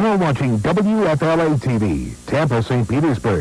You're watching WFLA TV, Tampa, St. Petersburg.